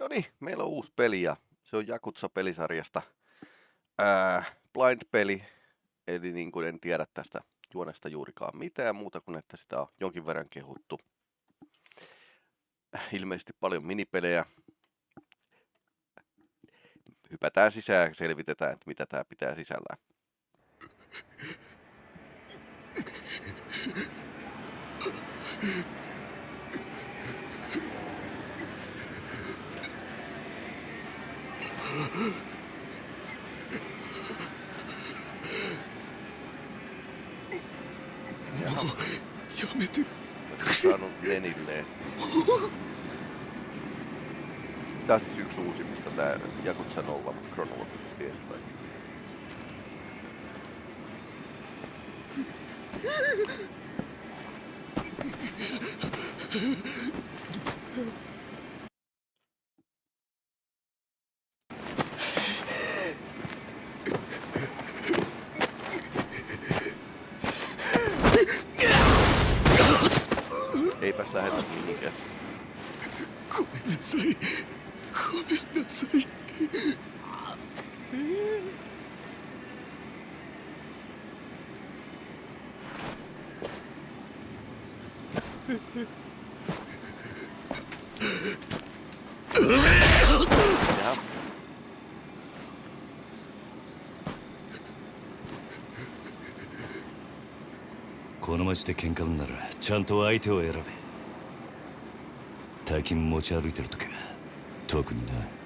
No niin, meillä on uusi peli ja se on Jakutsa-pelisarjasta ää, blind-peli, eli niin kuin en tiedä tästä juonesta juurikaan mitään muuta kuin, että sitä on jonkin verran kehuttu. Ilmeisesti paljon minipelejä. Hypätään sisään ja selvitetään, että mitä tämä pitää sisällään. Joo. Joo, me ty... saanut Lenilleen. Tää on siis yksi uusimmista tää Jakutsa nolla, mutta kronologisesti edespäin. この街で喧嘩売んならちゃんと相手を選べ。大金持ち歩いてる時は特にな。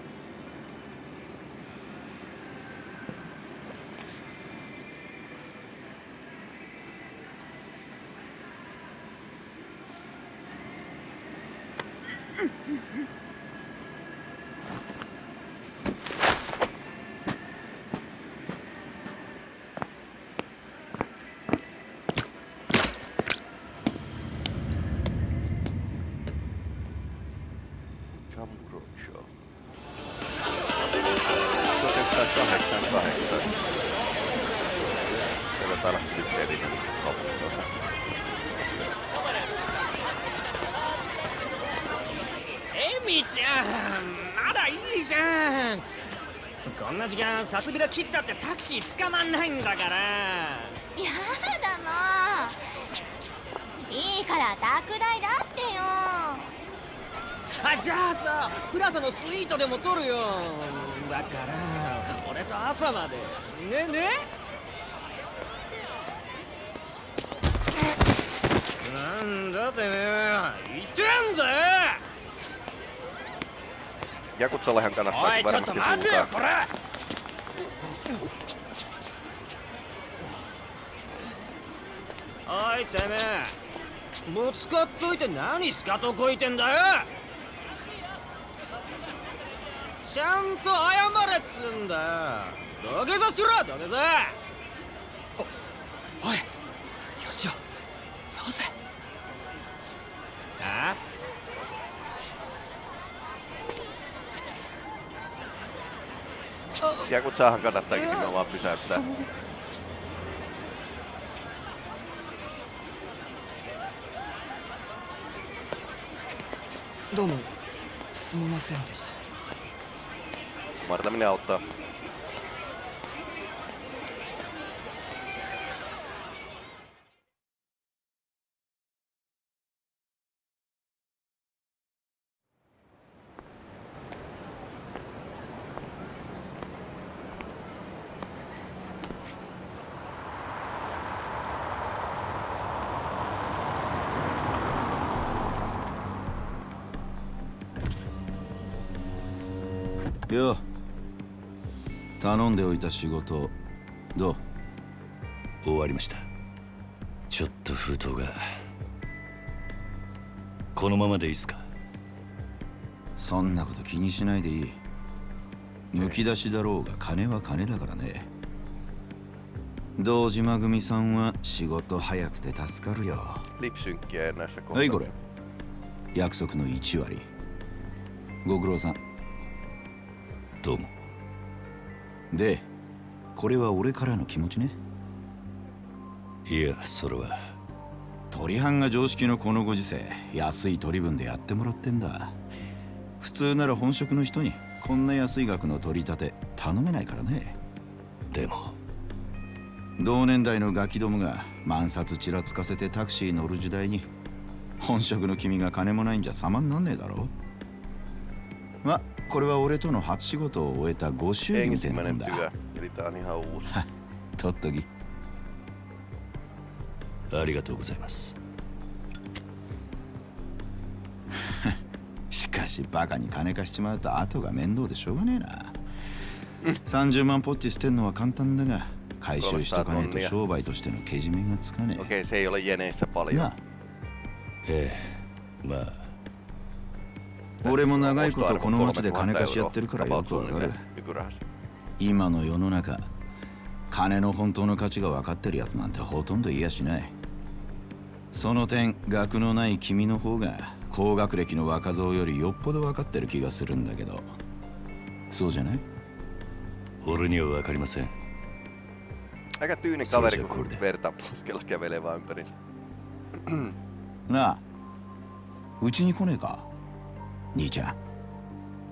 んな時間さすびら切ったってタクシー捕まんないんだから。やだもういいから宅代出してよ。あじゃあさプラザのスイートでも取るよ。だから俺と朝まで。ねね？なんだてめえ。言ってんだよ Jakutsallehan お kannattaa いちょっと varmasti 待てよ puhutaan. おいてめえ。ぶつかっといて何しかとこいてんだよ。ちゃんと謝れっつんだよ。土下座しろ土下座。Jakutsaahan kannattaakin nimenomaan pysäyttää. どうもすみませんでした Ymmärtäminen auttaa.「よ。頼んでおいた仕事どう？終わりました。ちょっと封筒が。このままでいいっすか？そんなこと気にしないでいい。むき出しだろうが金は金だからね。堂島組さんは仕事早くて助かるよ。はいこ.れ。約束の1割。ご苦労さんどうも。でこれは俺からの気持ちね。いやそれは。鳥藩が常識のこのご時世安い取り分でやってもらってんだ。普通なら本職の人にこんな安い額の取り立て頼めないからね。でも。同年代のガキどもが万札ちらつかせてタクシー乗る時代に本職の君が金もないんじゃ様になんねえだろ。まこれは俺との初仕事を終えたご祝儀みたいなもんだ.とっとき。ありがとうございます。しかしバカに金貸しちまうと後が面倒でしょうがねえな。30万ポッチ捨てんのは簡単だが回収しとかねえと商売としてのけじめがつかねえ.なあ。ええまあ俺も長いことこの町で3000金貸しやってるからよくわかる.今の世の中金の本当の価値が分かってるやつなんてほとんどいやしない。その点学のない君の方が高学歴の若造よりよっぽど分かってる気がするんだけど。そうじゃない？俺には分かりません。Aika tyyni Se on kaveri, se kun kurde. verta poskella kävelee vaan ympärinsä. なあ。うちに来ねえか？兄ちゃん。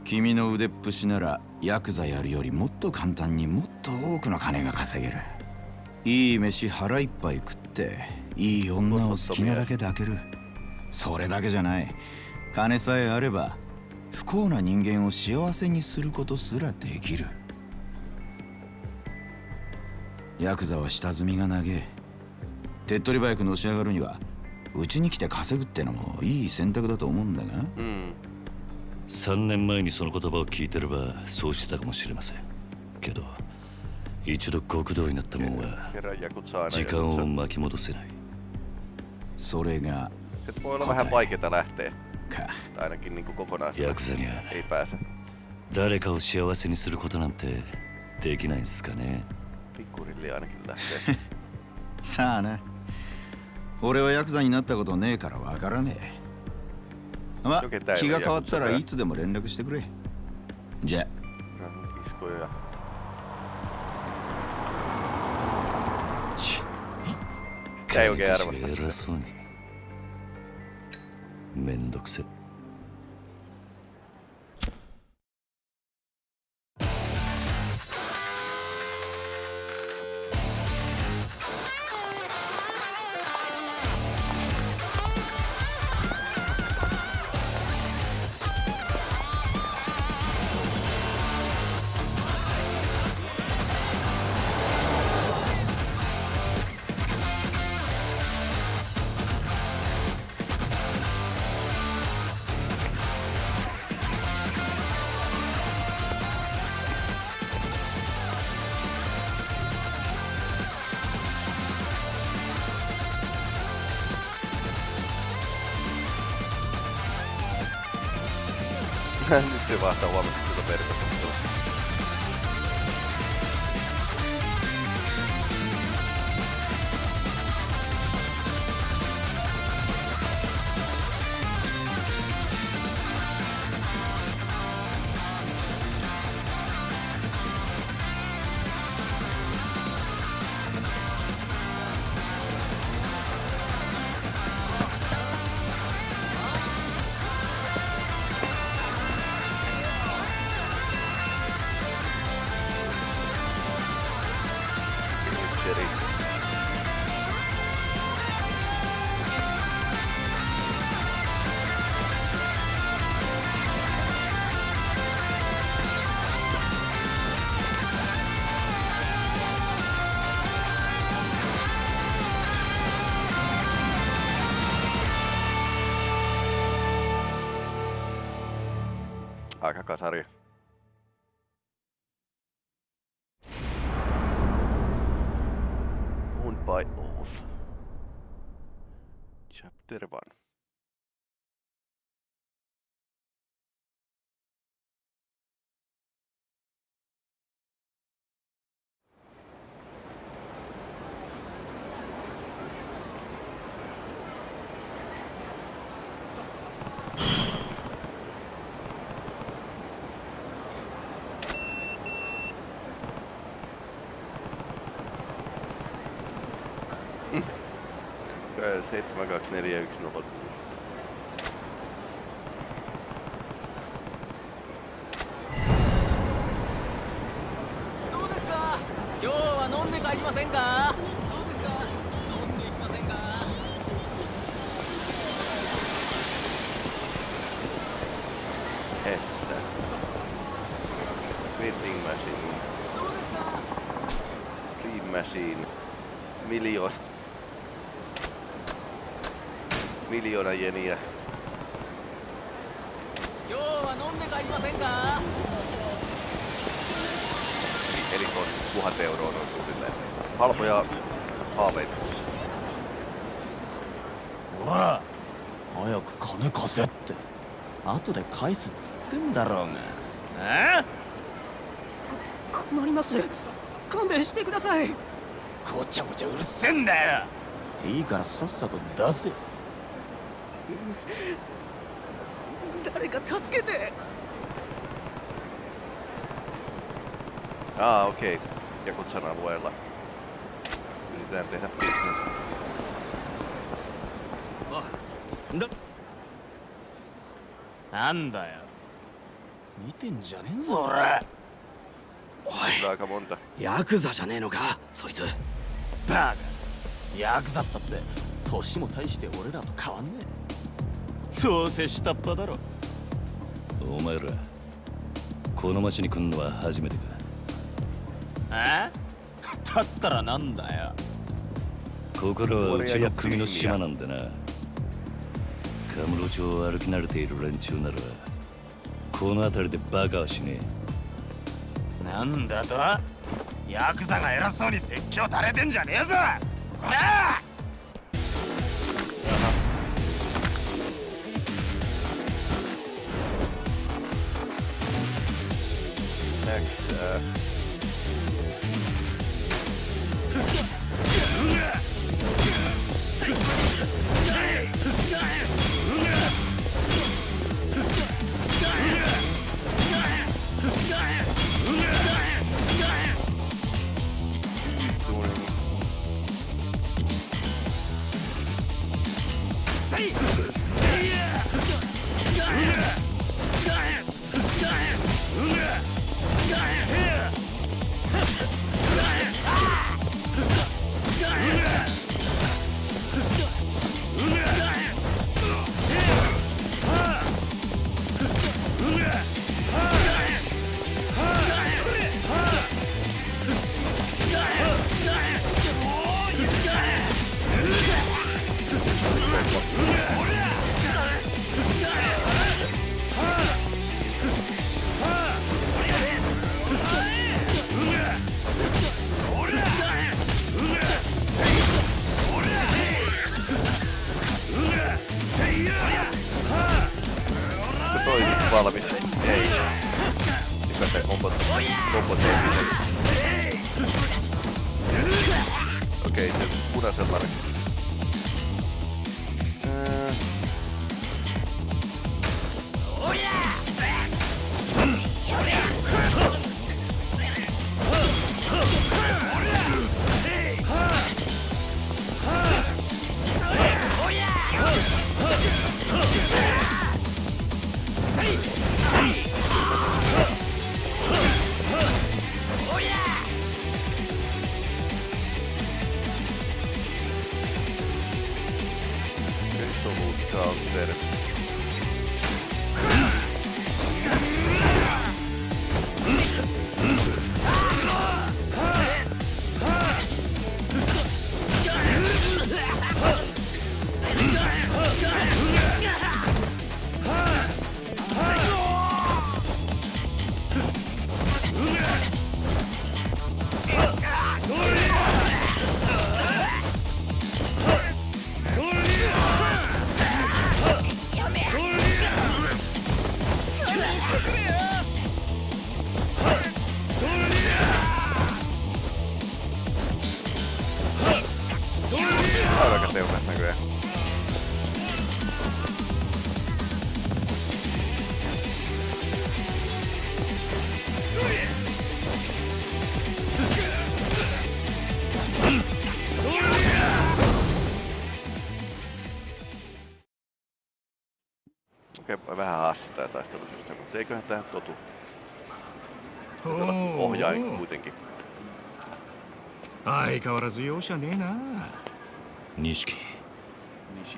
君の腕っぷしならヤクザやるよりもっと簡単にもっと多くの金が稼げる。いい飯腹いっぱい食っていい女を好きなだけ抱ける。それだけじゃない。金さえあれば不幸な人間を幸せにすることすらできる。ヤクザは下積みが長え手っ取り早くのし上がるにはうちに来て稼ぐってのもいい選択だと思うんだが。Mm. 3年前にその言葉を聞いてればそうしてたかもしれません。けど一度極道になったもんは時間を巻き戻せない。それがヤクザには。誰かを幸せにすることなんてできないんですかね。さあな。俺はヤクザになったことねえからわからねえ。まよけたいわ気が変わったらいつでも連絡してくれ。じゃが偉.そうに。めんどくせ pystyy vasta huomattavasti siitä perkata. Aika kasari. On by off. Chapter 1. partner je už mnoho Miljoona jeniä. 今日は飲んで帰りませんか Eli on tuhat euroa noin suunnilleen. Halpoja haaveita. ほら早く金貸せって後で返すっつってんだろうがえ困ります勘弁してくださいごちゃごちゃうるせえんだよいいからさっさと出せ誰か助けてああ、OK。じゃこちは、んてな、ピース。だ。よ。見てんじゃねえぞ、俺。おいヤクザじゃねえのかそいつバカヤクザったって年も大して俺らと変わんねえどうせ下っ端だろ。お前らこの町に来んのは初めてか？え？だったらなんだよ。ここらはうちの組の島なんでな。カムロ町を歩き慣れている連中ならこの辺りでバカはしねなんだと？ヤクザが偉そうに説教垂れてんじゃねえぞ。こら next. Uh, Yeah. valmis. Ei. Mikä se onko kombo Okei, okay, nyt punaisella it Aivan aika teunat näköjään. Okei, totu. Ohjain kuitenkin. 相変わらず容赦ねえな錦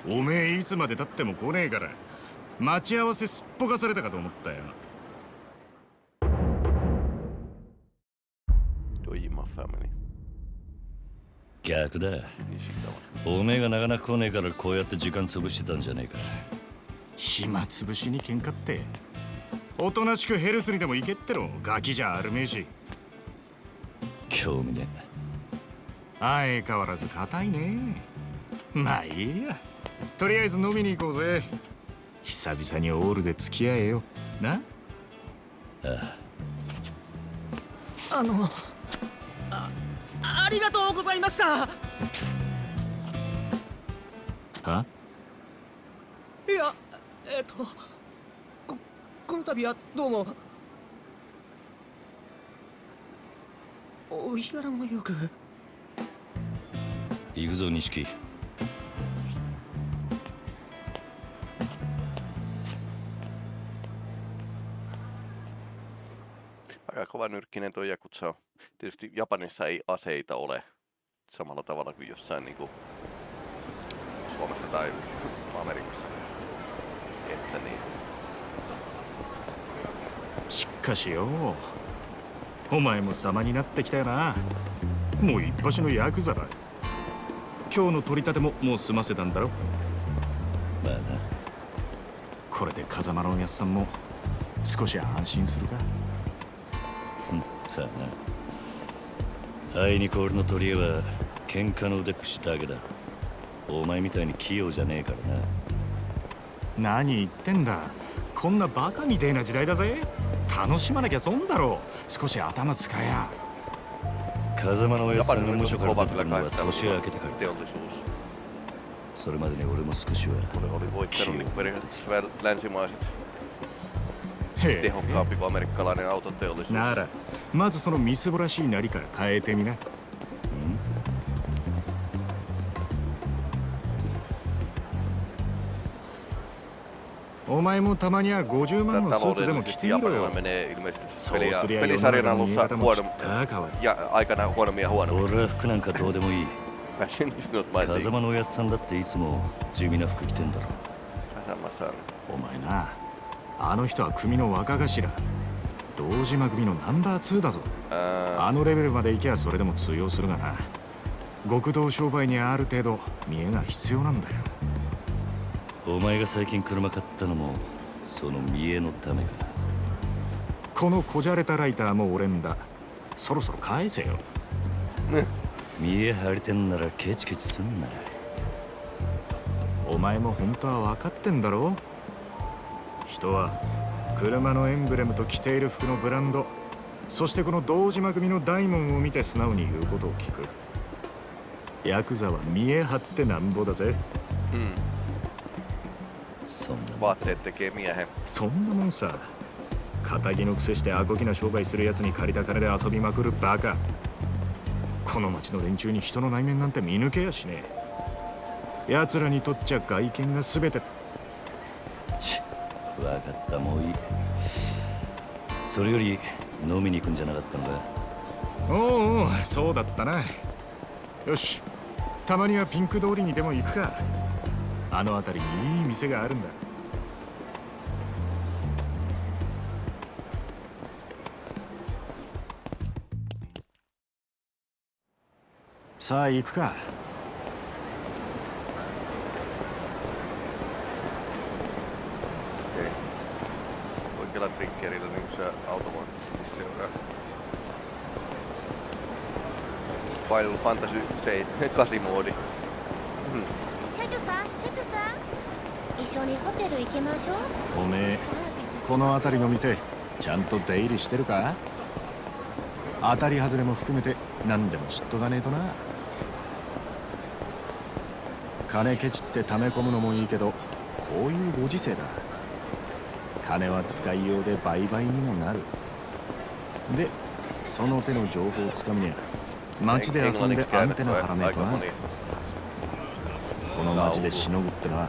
おめえいつまでたっても来ねえから待ち合わせすっぽかされたかと思ったよドイマファミリー。逆だ。おめえがなかなか来ねえからこうやって時間潰してたんじゃねえか暇つぶしに喧嘩っておとなしくヘルスにでも行けってろガキじゃあるめえし興味ね。相変わらず硬いね。まあいいや。とりあえず飲みに行こうぜ。久々にオールで付き合えよ。な？えあ。あのあありがとうございました。は？いやえっとここの度はどうもお日柄もよく行くぞ錦「Aika kova nyrkkinen tuo Jakutsa on. Tietysti Japanissa ei aseita ole samalla tavalla kuin jossain niin kuin Suomessa tai Amerikassa. Että niin. しっかしよお前も様になってきたよな。もう一発のヤクザだ。今日の取り立てももう済ませたんだろ。まあな。これで風間のおやっさんも少し安心するか。さあな。あいにく俺の取り柄は喧嘩の腕っぷしだけだ。お前みたいに器用じゃねえからな。何言ってんだ。こんなバカみてえな時代だぜ楽しまなきゃ損だろう。少し頭使えや。それまでに俺も少しは。なら、まずそのみすぼらしいなりから変えてみな。お前もたまには50万のスーツでも着ているよ。そうすりゃ世の中のも知ったかいや、相方はみや。俺は服なんかどうでもいい。風間のおやつさんだっていつも地味な服着てんだろ。風間さん。お前な、あの人は組の若頭。道島組のナンバー2だぞ。あのレベルまで行けばそれでも通用するがな。極道商売にある程度見えが必要なんだよ。お前が最近車買ったのもその見栄のためか。このこじゃれたライターも俺んだ。そろそろ返せよ。見栄張りてんならケチケチすんな。お前も本当は分かってんだろ？人は車のエンブレムと着ている服のブランドそしてこの堂島組の大門を見て素直に言うことを聞く。ヤクザは見え張ってなんぼだぜ。hmm. そんな Vaatteet tekee miehen. そんなもんさ。仇の癖してアコギな商売するやつに借りた金で遊びまくるバカ。この町の連中に人の内面なんて見抜けやしね。え奴らにとっちゃ外見が全て。ち分かったもういい。それより飲みに行くんじゃなかったのか？おうおうそうだったな。よしたまにはピンク通りにでも行くか。あの辺りにいい店があるんださあ行くか Okei. Oikealla triggerillä niin se automaattisesti seuraa. Final Fantasy 8 moodi. 社長さん社長さん一緒にホテル行きましょう。おめえこの辺りの店ちゃんと出入りしてるか？当たり外れも含めて何でも知っとかねえとな。金ケチって溜め込むのもいいけどこういうご時世だ。金は使いようで売買にもなる。でその手の情報をつかみにゃ街で遊んでアンテナ張らねえとな。この街でしのぐってのは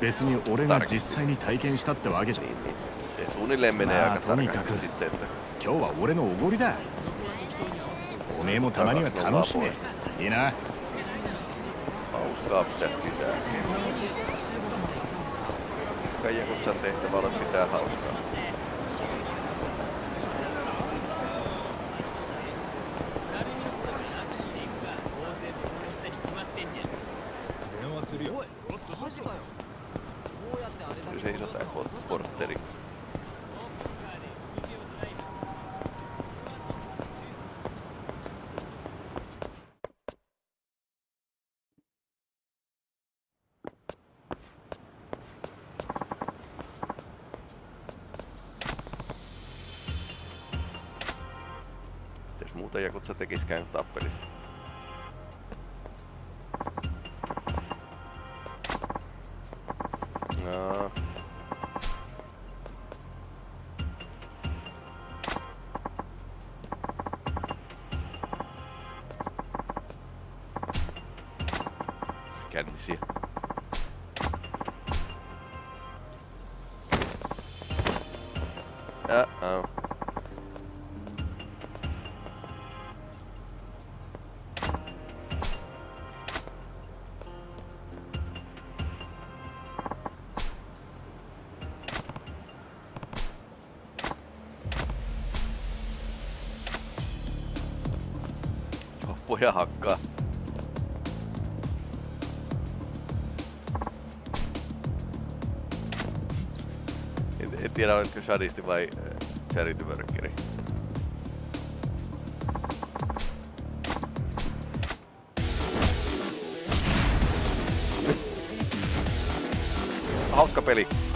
別に俺が実際に体験したってわけじゃ。ねえ、とにかく。今日は俺のおごりだ。おめえもたまには楽しめ。いいな。Muuta Jakutsa tekiskään kuin tappelis? No. Poja hakkaa. En, en tiedä, oletko Shadisti vai äh, Charity Workeri. Hauska peli.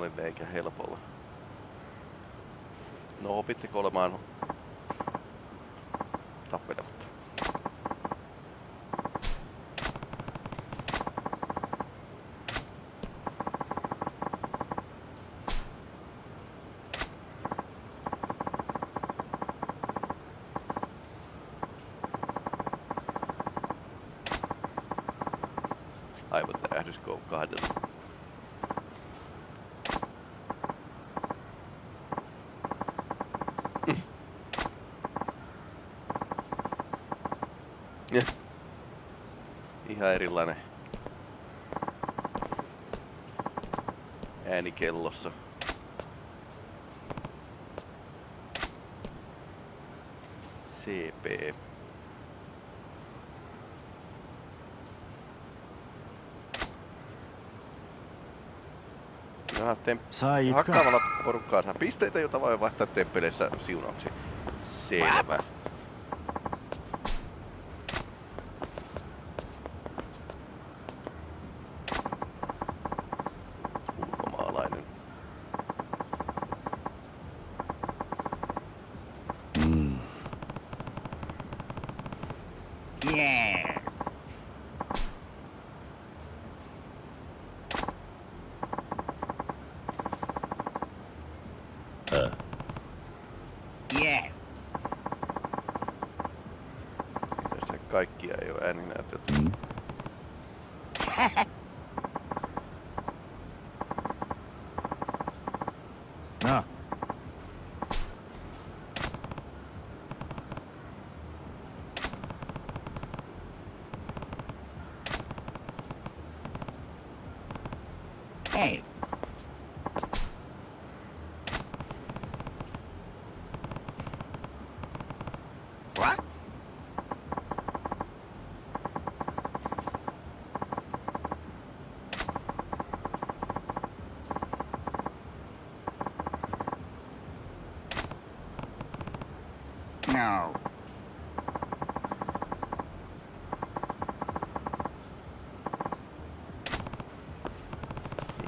Normaalille eikä helpolla. No opitteko olemaan tappelematta? Aivotärähdys K2. Ja. ihan erilainen ääni kellossa. CP. Johan tem- hakkaamalla porukkaa saa pisteitä, jota voi vaihtaa temppeleissä siunauksi. Selvä. What? Kaikkia ei ole ääninäytelty.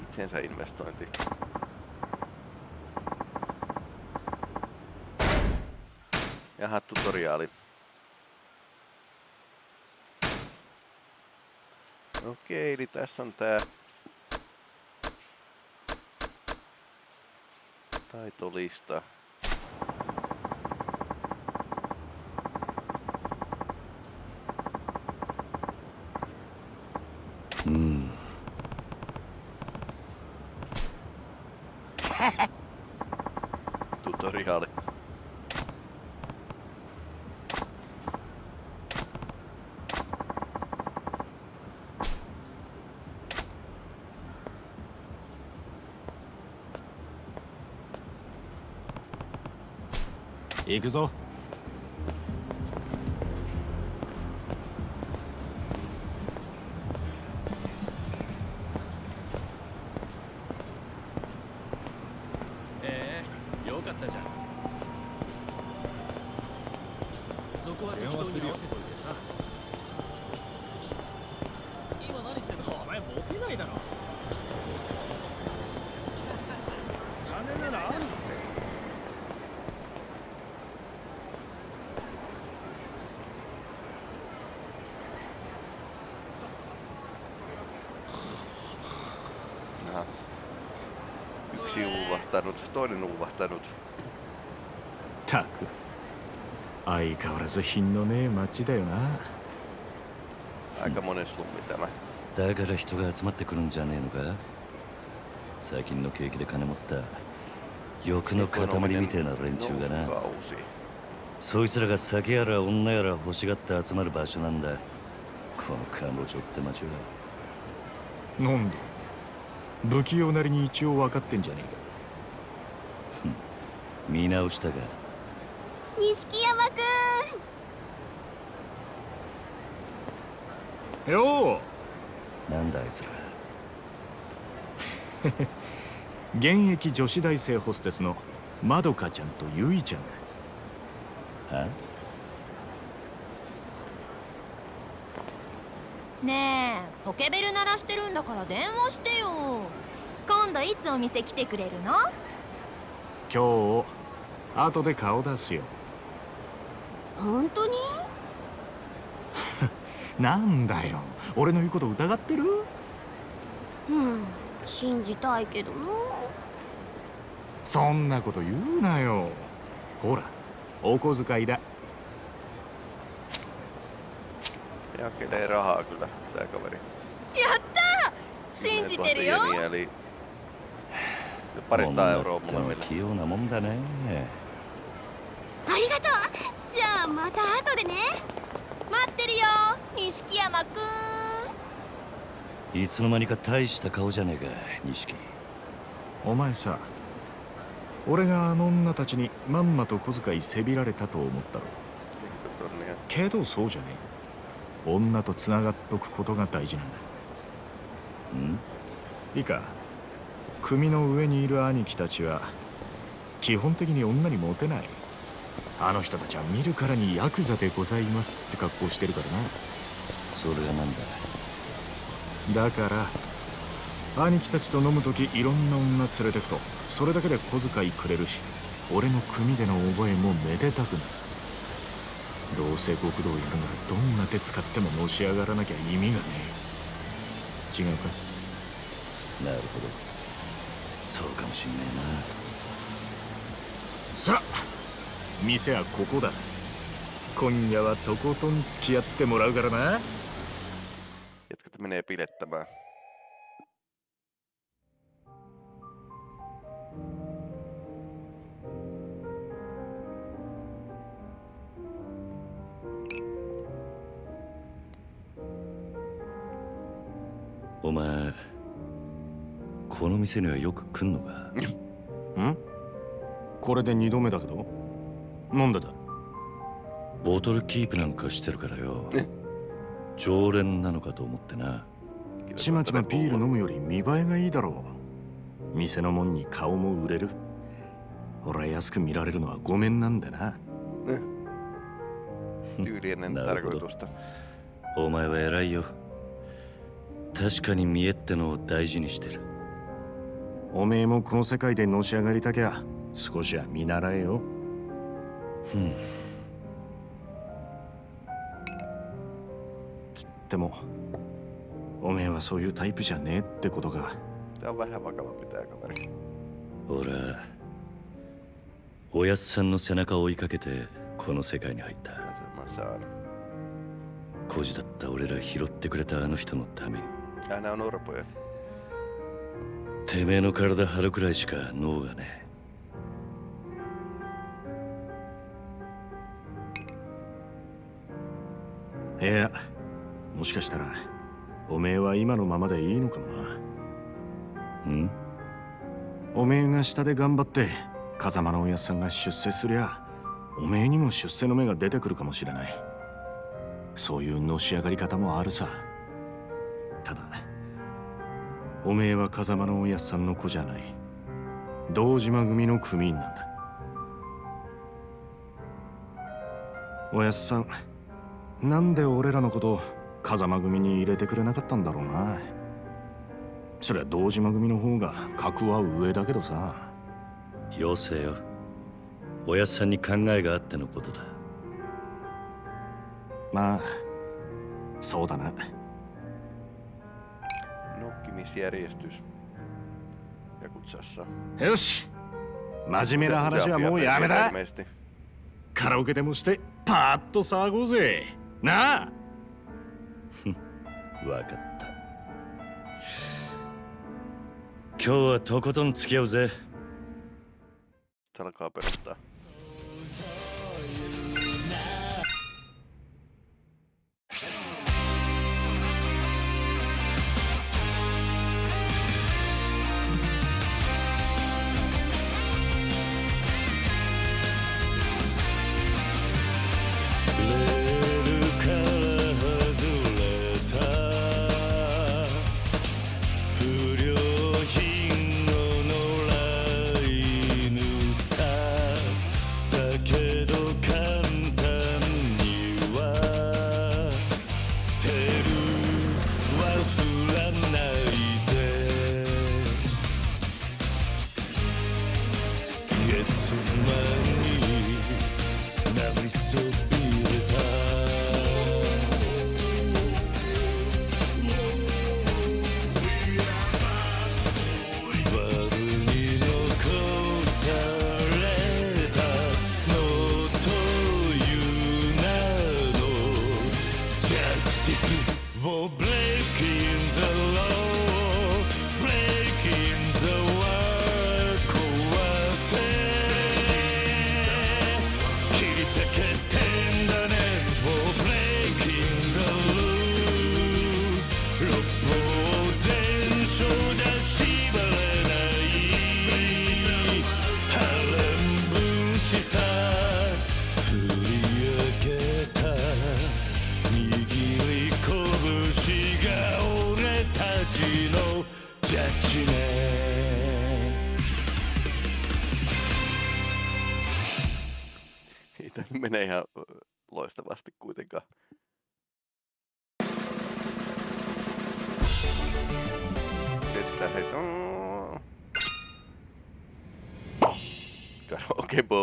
Itsensä investointi. Jaha, tutoriaali. Okei, eli tässä on tää taitolista. に行くぞ uuvahtanut, toinen uuvahtanut. たく相変わらず品のねえ街だよな Aika monen slummi tämä. だから人が集まってくるんじゃねえのか？最近の景気で金持った。欲の塊みてえな連中がな。Kausi. そいつらが酒やら女やら欲しがって集まる場所なんだ。このカンボジョって街は。なんで不器用なりに一応分かってんじゃね見直したか？錦山くえかよなんだあいつら？う 現役女子大生ホステスのまどかちゃんとゆいちゃんだ。は？んねえポケベル鳴らしてるんだから電話してよ。今度いつお店来てくれるの？今日後で顔出すよ。本当に？なんだよ。俺の言うこと疑ってる？うん信じたいけどな。そんなこと言うなよ。ほらお小遣いだ。Jakelee rahaa kyllä, tää kaveri. やった信じてるよてのは molemmille. 器用なもんだね。ありがとう。じゃあまた後でね。待ってるよ錦山くん。いつの間にか大した顔じゃねえか錦。お前さ俺があの女たちにまんまと小遣いせびられたと思ったろ。Tonnia. けどそうじゃねえ。女と繋がっとくことが大事なんだ。ん？いいか組の上にいる兄貴たちは基本的に女にモテない。あの人たちは見るからにヤクザでございますって格好してるからそれがなんだ？なだから兄貴たちと飲む時いろんな女連れてくとそれだけで小遣いくれるし俺の組での覚えもめでたくなる。どうせ極道やるならどんな手使ってものし上がらなきゃ意味がねえ。違うか？なるほどそうかもしんねえな。さあ店はここだ。今夜はとことん付き合ってもらうからな。Menee. Oma お前この店にはよく来んのか？ん？これで2度目だけど？なんでだ？ボトルキープなんかしてるからよ。常連なのかと思ってな。ちまちまビール飲むより見栄えがいいだろう。店のもんに顔も売れる。俺は安く見られるのはごめんなんだな。Tyyli ennen Nää on tarkoitusta. お前は偉いよ。確かに見栄ってのを大事にしてるおめえもこの世界でのし上がりたきゃ少しは見習えよ。つってもおめえはそういうタイプじゃねえってことか.俺はおやっさんの背中を追いかけてこの世界に入った.孤児だった俺ら拾ってくれたあの人のためにてめえの体張るくらいしか脳がねいやもしかしたらおめえは今のままでいいのかもな。えん？おめえが下で頑張って風間のおやっさんが出世すりゃおめえにも出世の目が出てくるかもしれない。そういうのし上がり方もあるさ。ただおめえは風間のおやっさんの子じゃない。堂島組の組員なんだ。おやっさんなんで俺らのこと風間組に入れてくれなかったんだろうな。そりゃ堂島組の方が格は上だけどさ。よせよ。おやっさんに考えがあってのことだ。まあそうだな Nokkimisjärjestys. Jakutsassa. よし真面目な話はもうやめだ.カラオケでもしてパーッと騒ごうぜなあわかった今日はとことん付き合うぜ Se alkaa perustaa.「レ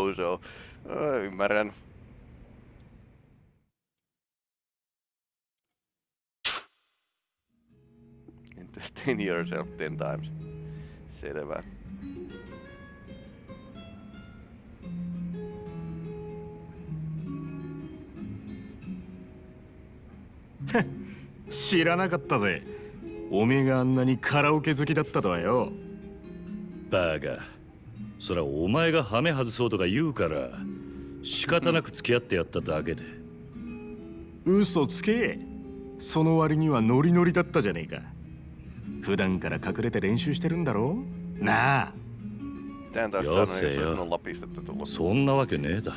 Bozo. Öö, ymmärrän. Entertain yourself ten times. Selvä. 知らなかったぜおめえがあんなにカラオケ好きだったとはよバーガーそらお前がハメ外そうとか言うから仕方なく付き合ってやっただけで。嘘つけ。その割にはノリノリだったじゃねえか。普段から隠れて練習してるんだろなあ。Nolla pistettä tullut. そんなわけねえだ.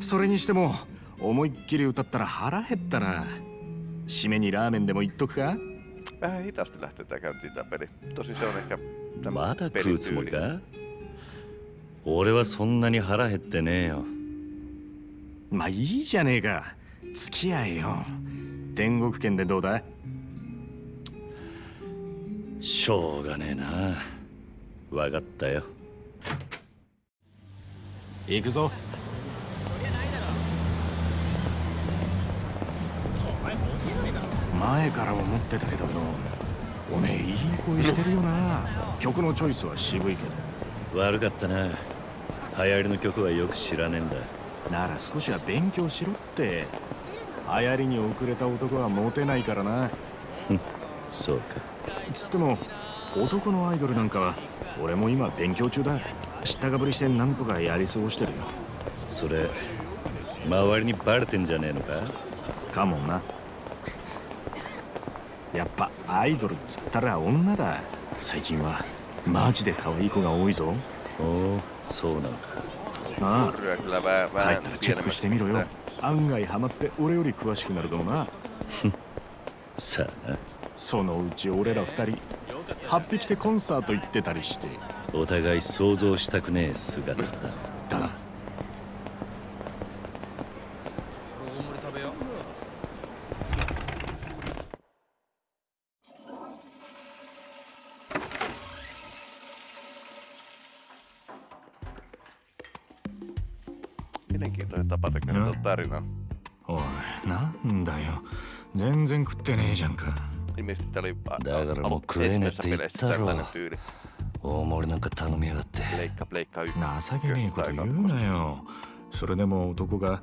それにしても思いっきり歌ったら腹減ったな締めにラーメンでも言っとくか Vähän hitaasti lähtee tää käyntiin tää peli. Tosin se on ehkä ま tämä だ食うつもり.か俺はそんなに腹減ってねえよまあいいじゃねえか付き合えよ天国圏でどうだしょうがねえなわかったよ行くぞ前から思ってたけどよ。おめえいい声してるよな。曲のチョイスは渋いけど。悪かったな。流行りの曲はよく知らねえんだ。なら少しは勉強しろって。流行りに遅れた男はモテないからな。そうか。つっても男のアイドルなんかは俺も今勉強中だ。知ったかぶりしてなんとかやり過ごしてるよ。それ周りにバレてんじゃねえのか？かもなやっぱアイドルっつったら女だ。最近はマジで可愛い子が多いぞ。おおそうなのかああ帰ったらチェックしてみろよ。案外ハマって俺より詳しくなるかもな。さあ。なそのうち俺ら二人8匹でコンサート行ってたりして。お互い想像したくねえ姿。だ食ってねえじゃんか。だからもう食えねえって言ったろ.大盛りなんか頼みやがって.情けねえこと言うなよ。それでも男が。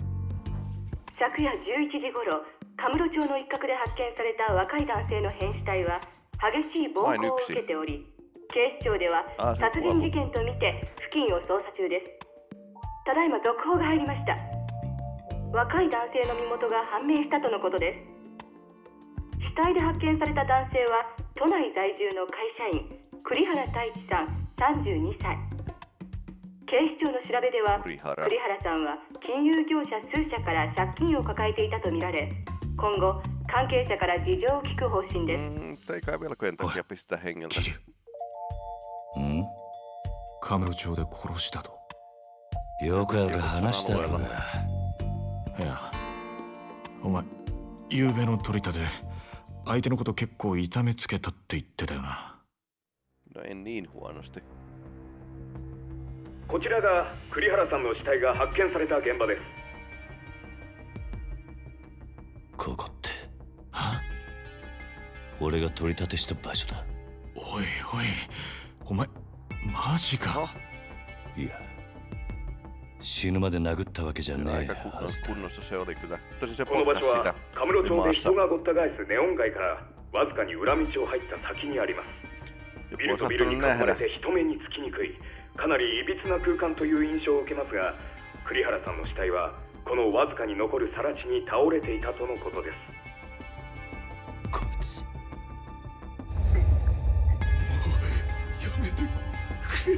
昨夜11時頃カムロ町の一角で発見された若い男性の変死体は激しい暴行を受けており警視庁では殺人事件とみて付近を捜査中です。ただいま続報が入りました。若い男性の身元が判明したとのことです。死体で発見された男性は都内在住の会社員栗原太一さん32歳。警視庁の調べでは栗原。栗原さんは金融業者数社から借金を抱えていたとみられ今後関係者から事情を聞く方針です。Mm, うん？カムロ町で殺したと？よくある話だろうな。いやお前昨べの取り立て相手のこと結構痛めつけたって言ってたよな No en niin huonosti. こちらが栗原さんの死体が発見された現場ですここって。俺が取り立てした場所だ。おいおいお前マジかいや。死ぬまで殴ったわけじゃえ aika はずだ。kunnossa カムロ町で.人がごった返すネオン街からわずかに裏道を入った先にありますビルとビルに囲まれ.て人目につきにくいかなりいびつな空間という印象を受けますが栗原さんの死体はこのわずかに残る更地に倒れていたとのことですこいつ。やめてくれ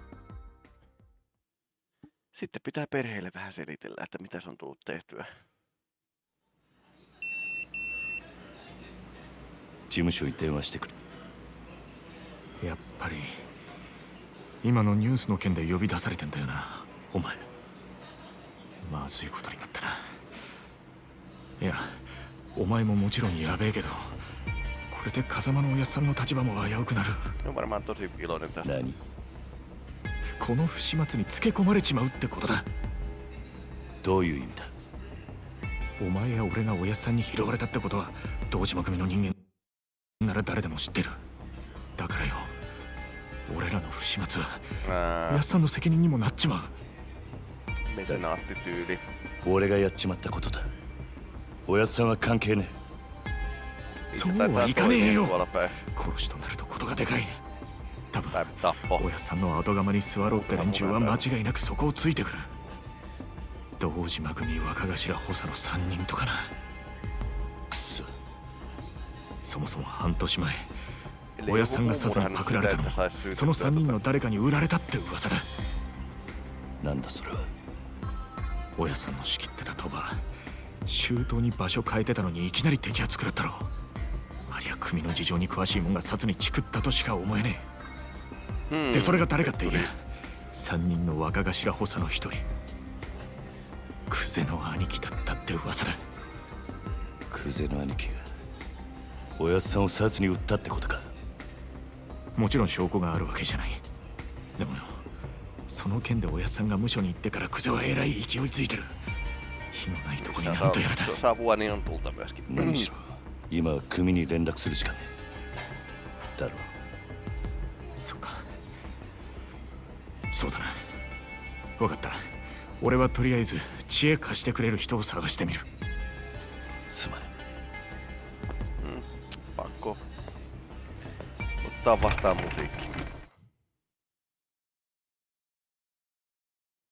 Sitten pitää perheelle vähän selitellä, 事務所に電話してくる。やっぱり今のニュースの件で呼び出されてんだよな、お前。まずいことになったな。いや、お前ももちろんやべえけど、これで風間のおやっさんの立場も危うくなる。この不始末につけ込まれちまうってことだ。どういう意味だ？お前や俺がおやっさんに拾われたってことは堂島組の人間なら誰でも知ってる。だからよ俺らの不始末はおやっさんの責任にもなっちまう。mesenaattityyli. 俺がやっちまったことだ。おやっさんは関係ねそ Se うはいかねえよ.殺しとなるとことがでかい多分 Tai tappo. おやっさんの後釜に座ろうって連中は間違いなくそこをついてくる。堂島組若頭補佐の3人とかな。くそ。そもそも半年前 joku さんが muu 殺にパクられたのもその syytettyä 3人 tota- の誰かに売られたって噂だ。なんだそれは。おやっさんの仕切ってた鳥羽周到に場所変えてたのにいきなり摘発食らったろ。ありゃ組の事情に詳しいもんが殺にチクったとしか思えねえ。Hmm. でそれが誰かって言え3人の若頭補佐の一人。クゼの兄貴だったって噂だ。クゼの兄貴がおやっさんを殺に撃ったってことか。もちろん証拠があるわけじゃない。でもよその件でおやっさんが無所に行ってからクゼはえらい勢いついてる。火のないとこになんとやらだ.何しろ今は組に連絡するしかねえだろそっかそうだな。分かった。俺はとりあえず知恵貸してくれる人を探してみる。すまね Pakko ottaa vastaan musiikki.